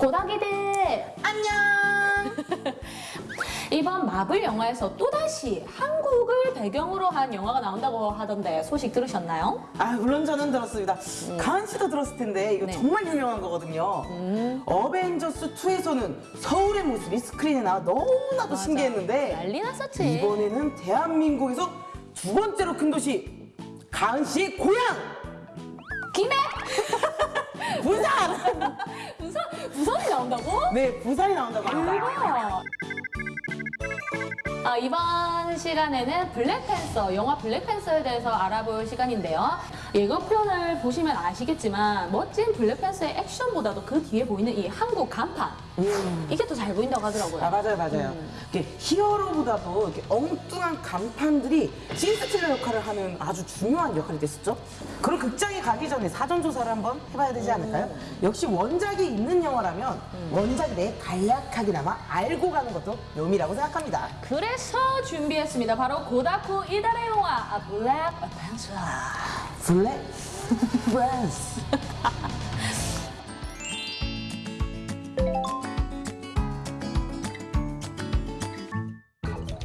고닥이들 안녕. 이번 마블 영화에서 또다시 한국을 배경으로 한 영화가 나온다고 하던데 소식 들으셨나요? 아 물론 저는 들었습니다. 가은 씨도 들었을 텐데 이거 네. 정말 유명한 거거든요. 어벤져스 2에서는 서울의 모습이 스크린에 나와 너무나도 맞아. 신기했는데 난리 났었지 이번에는 대한민국에서 두 번째로 큰 도시 가은 씨의 고향 김해 부산. 부산 부산이 나온다고? 네 부산이 나온다고 합니다. 아, 이번 시간에는 블랙팬서, 영화 블랙팬서에 대해서 알아볼 시간인데요. 예고편을 보시면 아시겠지만 멋진 블랙팬서의 액션보다도 그 뒤에 보이는 이 한국 간판 이게 더 잘 보인다고 하더라고요. 아 맞아요 맞아요. 이게 히어로보다도 이렇게 엉뚱한 간판들이 신스틸러 역할을 하는 아주 중요한 역할이 됐었죠. 그럼 극장에 가기 전에 사전 조사를 한번 해봐야 되지 않을까요? 역시 원작이 있는 영화라면 원작에 대해 간략하게나마 알고 가는 것도 묘미라고 생각합니다. 그래서 준비했습니다. 바로 고다쿠 이달의 영화 아, 블랙 팬 서. 블랙팬서.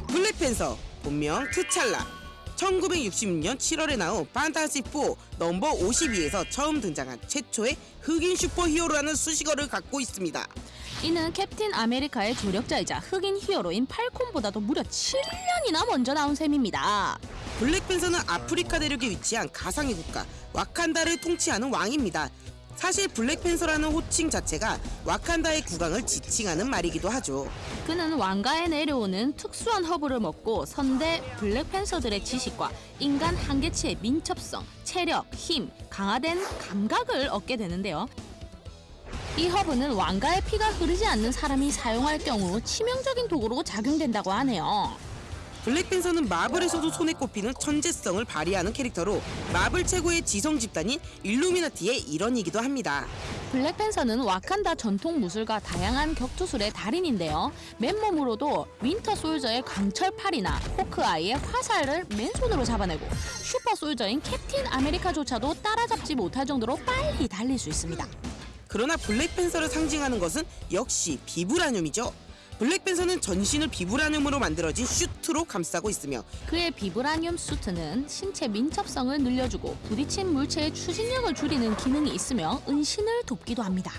블랙팬서 본명 트찰라 1966년 7월에 나온 판타스틱4 넘버 52에서 처음 등장한 최초의 흑인 슈퍼히어로라는 수식어를 갖고 있습니다. 이는 캡틴 아메리카의 조력자이자 흑인 히어로인 팔콘보다도 무려 7년이나 먼저 나온 셈입니다. 블랙팬서는 아프리카 대륙에 위치한 가상의 국가 와칸다를 통치하는 왕입니다. 사실 블랙팬서라는 호칭 자체가 와칸다의 국왕을 지칭하는 말이기도 하죠. 그는 왕가에 내려오는 특수한 허브를 먹고 선대 블랙팬서들의 지식과 인간 한계치의 민첩성, 체력, 힘, 강화된 감각을 얻게 되는데요. 이 허브는 왕가의 피가 흐르지 않는 사람이 사용할 경우 치명적인 도구로 작용된다고 하네요. 블랙팬서는 마블에서도 손에 꼽히는 천재성을 발휘하는 캐릭터로 마블 최고의 지성 집단인 일루미나티의 일원이기도 합니다. 블랙팬서는 와칸다 전통 무술과 다양한 격투술의 달인인데요. 맨몸으로도 윈터 솔저의 강철 팔이나 호크아이의 화살을 맨손으로 잡아내고 슈퍼 솔저인 캡틴 아메리카조차도 따라잡지 못할 정도로 빨리 달릴 수 있습니다. 그러나 블랙팬서를 상징하는 것은 역시 비브라늄이죠. 블랙팬서는 전신을 비브라늄으로 만들어진 슈트로 감싸고 있으며 그의 비브라늄 수트는 신체 민첩성을 늘려주고 부딪힌 물체의 추진력을 줄이는 기능이 있으며 은신을 돕기도 합니다.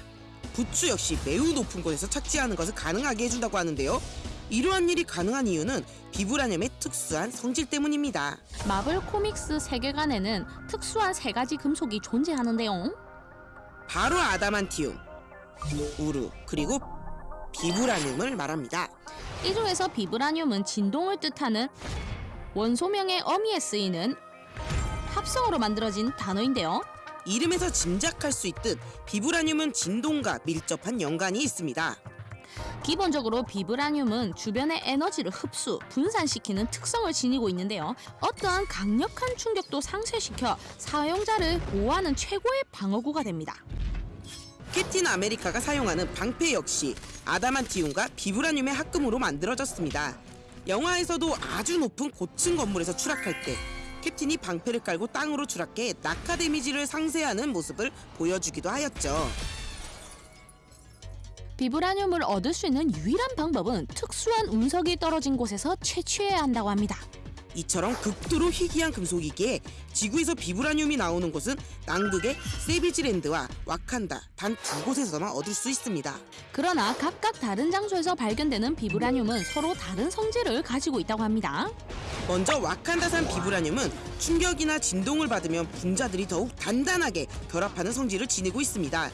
부츠 역시 매우 높은 곳에서 착지하는 것을 가능하게 해준다고 하는데요. 이러한 일이 가능한 이유는 비브라늄의 특수한 성질 때문입니다. 마블 코믹스 세계관에는 특수한 세 가지 금속이 존재하는데요. 바로 아다만티움, 우르, 그리고 비브라늄을 말합니다. 이 중에서 비브라늄은 진동을 뜻하는 원소명의 어미에 쓰이는 합성으로 만들어진 단어인데요. 이름에서 짐작할 수 있듯 비브라늄은 진동과 밀접한 연관이 있습니다. 기본적으로 비브라늄은 주변의 에너지를 흡수, 분산시키는 특성을 지니고 있는데요. 어떠한 강력한 충격도 상쇄시켜 사용자를 보호하는 최고의 방어구가 됩니다. 캡틴 아메리카가 사용하는 방패 역시 아다만티움과 비브라늄의 합금으로 만들어졌습니다. 영화에서도 아주 높은 고층 건물에서 추락할 때 캡틴이 방패를 깔고 땅으로 추락해 낙하 데미지를 상쇄하는 모습을 보여주기도 하였죠. 비브라늄을 얻을 수 있는 유일한 방법은 특수한 운석이 떨어진 곳에서 채취해야 한다고 합니다. 이처럼 극도로 희귀한 금속이기에 지구에서 비브라늄이 나오는 곳은 남극의 세비지랜드와 와칸다 단 두 곳에서만 얻을 수 있습니다. 그러나 각각 다른 장소에서 발견되는 비브라늄은 서로 다른 성질을 가지고 있다고 합니다. 먼저 와칸다산 비브라늄은 충격이나 진동을 받으면 분자들이 더욱 단단하게 결합하는 성질을 지니고 있습니다.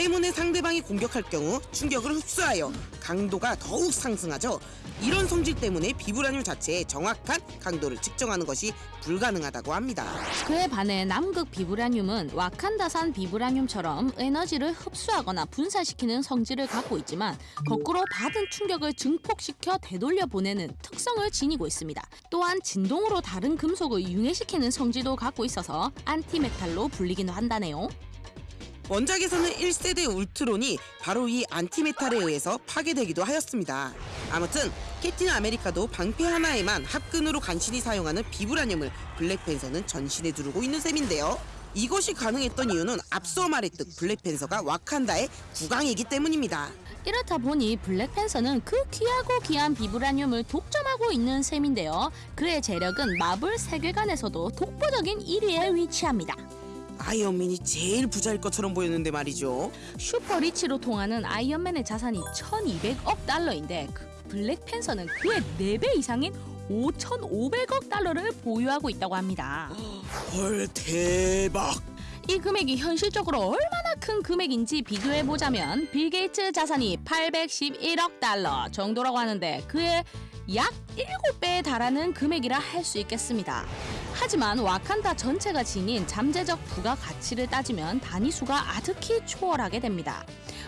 때문에 상대방이 공격할 경우 충격을 흡수하여 강도가 더욱 상승하죠. 이런 성질 때문에 비브라늄 자체의 정확한 강도를 측정하는 것이 불가능하다고 합니다. 그에 반해 남극 비브라늄은 와칸다산 비브라늄처럼 에너지를 흡수하거나 분산시키는 성질을 갖고 있지만 거꾸로 받은 충격을 증폭시켜 되돌려 보내는 특성을 지니고 있습니다. 또한 진동으로 다른 금속을 융해시키는 성질도 갖고 있어서 안티메탈로 불리기도 한다네요. 원작에서는 1세대 울트론이 바로 이 안티메탈에 의해서 파괴되기도 하였습니다. 아무튼 캡틴 아메리카도 방패 하나에만 합근으로 간신히 사용하는 비브라늄을 블랙팬서는 전신에 두르고 있는 셈인데요. 이것이 가능했던 이유는 앞서 말했듯 블랙팬서가 와칸다의 국왕이기 때문입니다. 이렇다 보니 블랙팬서는 그 귀하고 귀한 비브라늄을 독점하고 있는 셈인데요. 그의 재력은 마블 세계관에서도 독보적인 1위에 위치합니다. 아이언맨이 제일 부자일 것처럼 보였는데 말이죠. 슈퍼리치로 통하는 아이언맨의 자산이 1200억 달러인데 그 블랙팬서는 그의 4배 이상인 5500억 달러를 보유하고 있다고 합니다. 헐 대박. 이 금액이 현실적으로 얼마나 큰 금액인지 비교해 보자면 빌 게이츠 자산이 811억 달러 정도라고 하는데 그의 약 7배에 달하는 금액이라 할 수 있겠습니다. 하지만 와칸다 전체가 지닌 잠재적 부가 가치를 따지면 단위 수가 아득히 초월하게 됩니다.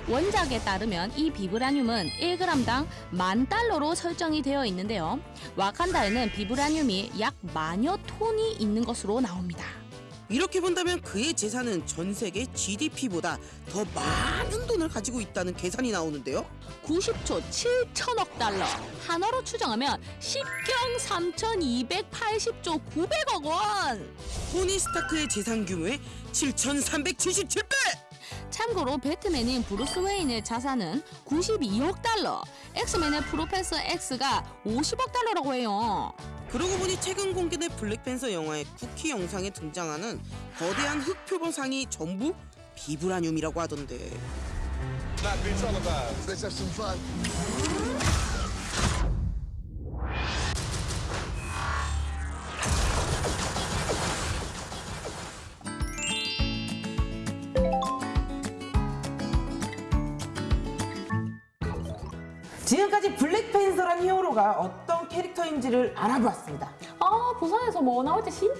원작에 따르면 이 비브라늄은 1g당 만 달러로 설정이 되어 있는데요. 와칸다에는 비브라늄이 약 만여 톤이 있는 것으로 나옵니다. 이렇게 본다면 그의 재산은 전 세계 GDP보다 더 많은 돈을 가지고 있다는 계산이 나오는데요. 90조 7천억 달러 한화로 추정하면 10경 3,280조 900억 원 토니 스타크의 재산 규모의 7,377배! 참고로 배트맨인 브루스 웨인의 자산은 92억 달러 엑스맨의 프로페서 X가 50억 달러라고 해요 그러고 보니 최근 공개된 블랙팬서 영화의 쿠키 영상에 등장하는 거대한 흑표범상이 전부 비브라늄이라고 하던데. 지금까지 블랙팬서란 히어로가 어떤 캐릭터인지를 알아보았습니다. 아 부산에서 뭐 나올지 진짜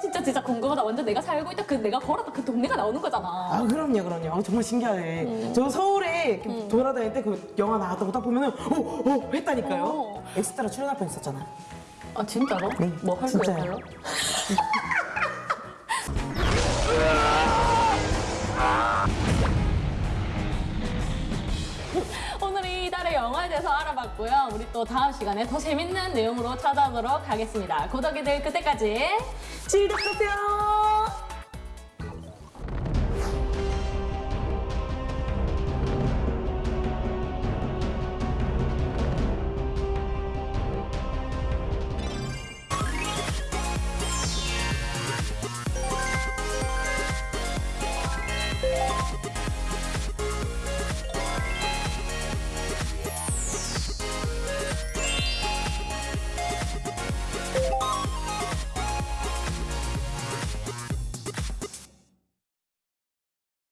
진짜 진짜 궁금하다. 완전 내가 살고 있다 그 내가 걸었던 그 동네가 나오는 거잖아. 아 그럼요 그럼요 어, 정말 신기하네 저 서울에 이렇게 돌아다닐 때 그 영화 나왔다고 딱 보면은 오오 했다니까요 어. 엑스트라 출연할 뻔 했었잖아 아 진짜로? 네, 뭐 할. 거예요? 같고요. 우리 또 다음 시간에 더 재밌는 내용으로 찾아오도록 하겠습니다. 고덕이들 그때까지 즐겁세요.